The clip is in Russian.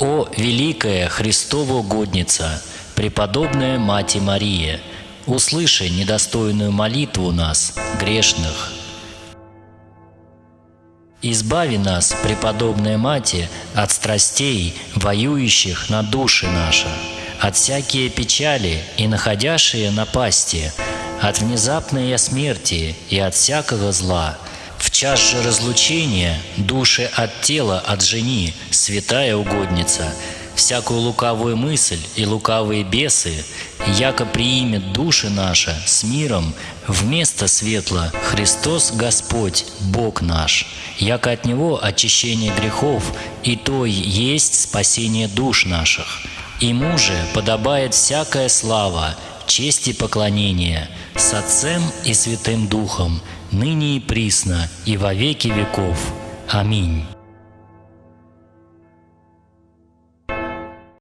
О, великая Христова угодница, преподобная Мать Мария, услыши недостойную молитву нас, грешных. Избави нас, преподобная Мати, от страстей, воюющих на души наши, от всякие печали и находящие напасти, от внезапной смерти и от всякого зла. В час же разлучения души от тела отжени, святая угодница, всякую лукавую мысль и лукавые бесы, яко приимет души наши с миром, вместо светла Христос Господь, Бог наш, яко от Него очищение грехов, и то есть спасение душ наших. Ему же подобает всякая слава, честь и поклонение с Отцем и Святым Духом, ныне и присно, и во веки веков. Аминь.